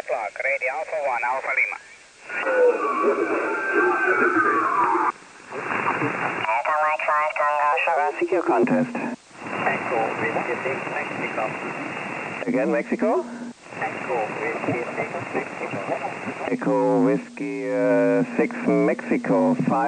good luck. Ready, Alpha 1, Alpha Lima. Alpha Mike 5, Tango Sugar, secure contest. Echo Whiskey 6 Mexico. Again, Mexico? Echo Whiskey 6 Mexico. Echo Whiskey uh, 6 Mexico 5.